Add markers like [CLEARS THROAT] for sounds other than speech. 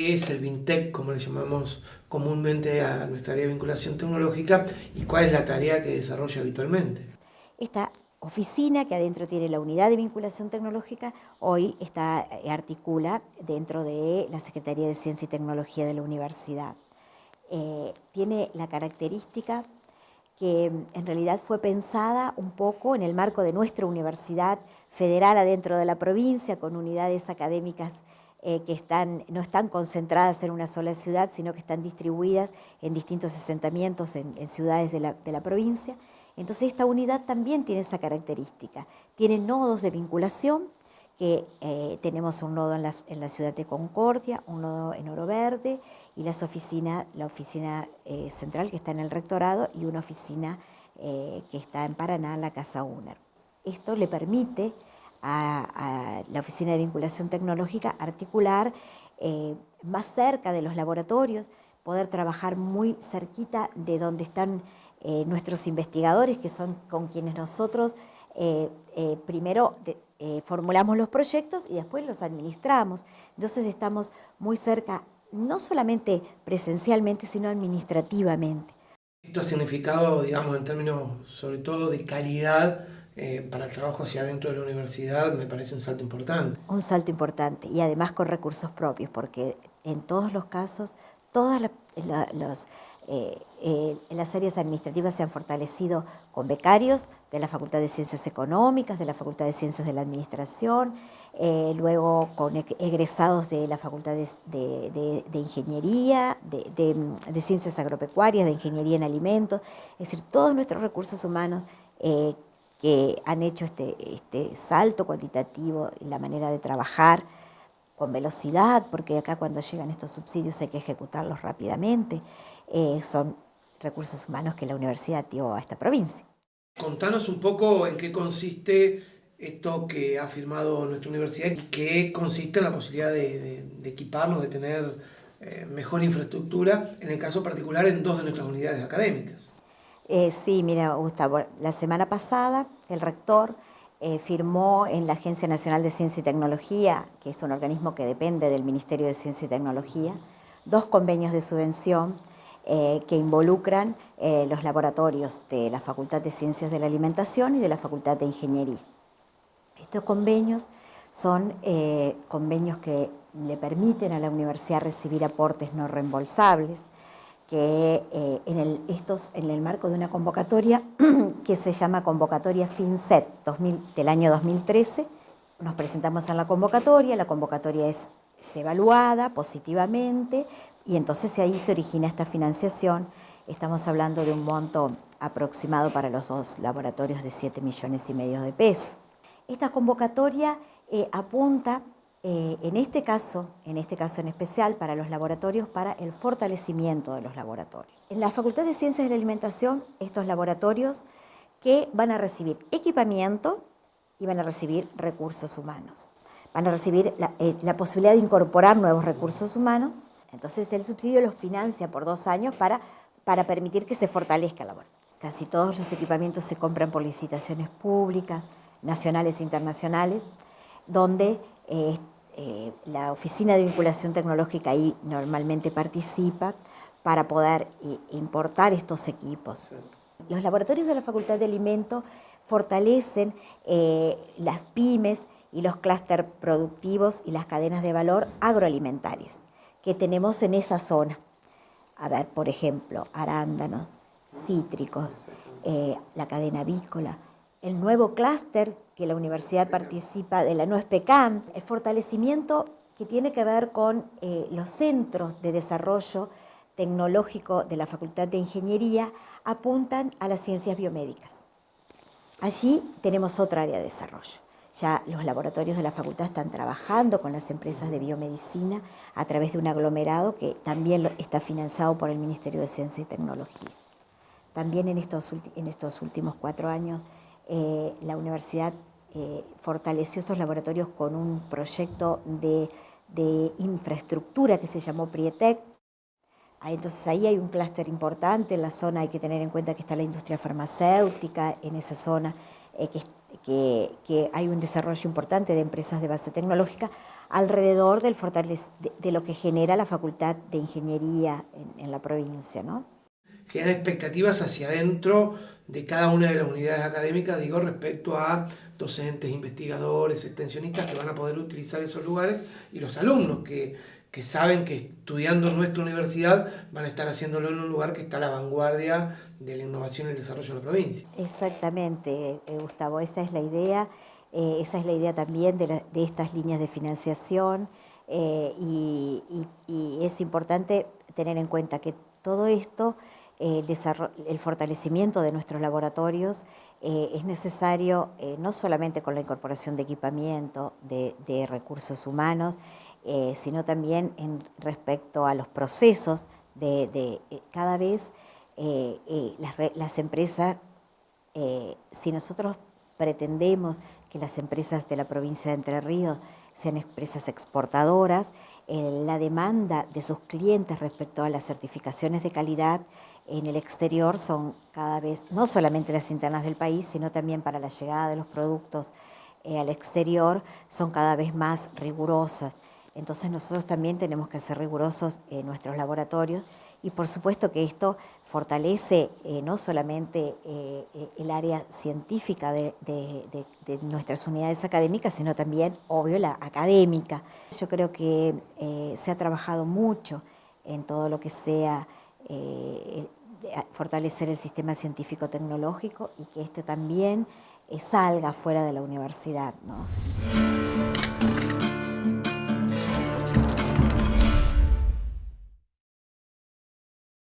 qué es el VINTEC, como le llamamos comúnmente a nuestra área de vinculación tecnológica, y cuál es la tarea que desarrolla habitualmente. Esta oficina que adentro tiene la unidad de vinculación tecnológica, hoy está, eh, articula dentro de la Secretaría de Ciencia y Tecnología de la Universidad. Eh, tiene la característica que mm, en realidad fue pensada un poco en el marco de nuestra universidad federal adentro de la provincia, con unidades académicas eh, que están, no están concentradas en una sola ciudad, sino que están distribuidas en distintos asentamientos en, ciudades de la, provincia. Entonces esta unidad también tiene esa característica. Tiene nodos de vinculación, que eh, tenemos un nodo en la, ciudad de Concordia, un nodo en Oro Verde y las oficinas, la oficina eh, central que está en el rectorado y una oficina que está en Paraná, la Casa UNER. Esto le permite a, la Oficina de Vinculación Tecnológica articular eh, más cerca de los laboratorios, poder trabajar muy cerquita de donde están eh, nuestros investigadores, que son con quienes nosotros eh, primero formulamos los proyectos y después los administramos. Entonces estamos muy cerca, no solamente presencialmente, sino administrativamente. Esto ha significado, digamos, en términos sobre todo de calidad, eh, para el trabajo hacia adentro de la universidad me parece un salto importante. Un salto importante y además con recursos propios, porque en todos los casos, todas las, eh, eh, las áreas administrativas se han fortalecido con becarios de la Facultad de Ciencias Económicas, de la Facultad de Ciencias de la Administración, luego con egresados de la Facultad de, Ingeniería, de, Ciencias Agropecuarias, de Ingeniería en Alimentos, es decir, todos nuestros recursos humanos que han hecho este, este salto cualitativo en la manera de trabajar con velocidad, porque acá cuando llegan estos subsidios hay que ejecutarlos rápidamente, eh, son recursos humanos que la universidad dio a esta provincia. Contanos un poco en qué consiste esto que ha firmado nuestra universidad y qué consiste en la posibilidad de, equiparnos, de tener eh, mejor infraestructura, en el caso particular en dos de nuestras unidades académicas. Eh, sí, mira, Gustavo, la semana pasada el rector eh, firmó en la Agencia Nacional de Ciencia y Tecnología, que es un organismo que depende del Ministerio de Ciencia y Tecnología, dos convenios de subvención eh, que involucran los laboratorios de la Facultad de Ciencias de la Alimentación y de la Facultad de Ingeniería. Estos convenios son convenios que le permiten a la universidad recibir aportes no reembolsables, que eh, en, el, estos, en el marco de una convocatoria [CLEARS THROAT] que se llama Convocatoria FinCET del año 2013, nos presentamos en la convocatoria, la convocatoria es, evaluada positivamente y entonces ahí se origina esta financiación. Estamos hablando de un monto aproximado para los dos laboratorios de 7 millones y medio de pesos. Esta convocatoria eh, apunta eh, en este caso, en este caso en especial, para los laboratorios, para el fortalecimiento de los laboratorios. En la Facultad de Ciencias de la Alimentación, estos laboratorios que van a recibir equipamiento y van a recibir recursos humanos. Van a recibir la, eh, posibilidad de incorporar nuevos recursos humanos, entonces el subsidio los financia por dos años para, para permitir que se fortalezca el laboratorio. Casi todos los equipamientos se compran por licitaciones públicas, nacionales e internacionales, donde eh, eh, la Oficina de Vinculación Tecnológica ahí normalmente participa para poder eh, importar estos equipos. Los laboratorios de la Facultad de Alimentos fortalecen las pymes y los clústeres productivos y las cadenas de valor agroalimentarias que tenemos en esa zona. A ver, por ejemplo, arándanos, cítricos, la cadena avícola, el nuevo clúster que la universidad participa de la NUESPECAM, el fortalecimiento que tiene que ver con eh, los centros de desarrollo tecnológico de la Facultad de Ingeniería apuntan a las ciencias biomédicas. Allí tenemos otra área de desarrollo. Ya los laboratorios de la facultad están trabajando con las empresas de biomedicina a través de un aglomerado que también está financiado por el Ministerio de Ciencia y Tecnología. También en estos, en estos últimos cuatro años eh, la universidad eh, fortaleció esos laboratorios con un proyecto de, infraestructura que se llamó Prietec. Entonces ahí hay un clúster importante, en la zona hay que tener en cuenta que está la industria farmacéutica, en esa zona que, que, hay un desarrollo importante de empresas de base tecnológica alrededor del de, lo que genera la Facultad de Ingeniería en, la provincia. Genera expectativas hacia adentro de cada una de las unidades académicas, digo, respecto a docentes, investigadores, extensionistas que van a poder utilizar esos lugares y los alumnos que, que saben que estudiando en nuestra universidad van a estar haciéndolo en un lugar que está a la vanguardia de la innovación y el desarrollo de la provincia. Exactamente, eh, Gustavo, esa es la idea, eh, esa es la idea también de, de estas líneas de financiación eh, y, y es importante tener en cuenta que todo esto el, el, fortalecimiento de nuestros laboratorios eh, es necesario eh, no solamente con la incorporación de equipamiento, de, recursos humanos, eh, sino también en respecto a los procesos de, cada vez las, empresas, si nosotros pretendemos que las empresas de la provincia de Entre Ríos sean empresas exportadoras, la demanda de sus clientes respecto a las certificaciones de calidad en el exterior son cada vez, no solamente las internas del país, sino también para la llegada de los productos eh, al exterior, son cada vez más rigurosas. Entonces nosotros también tenemos que ser rigurosos en nuestros laboratorios y por supuesto que esto fortalece eh, no solamente eh, el área científica de, de, nuestras unidades académicas, sino también, obvio, la académica. Yo creo que se ha trabajado mucho en todo lo que sea fortalecer el sistema científico-tecnológico y que esto también eh, salga fuera de la universidad. ¿no?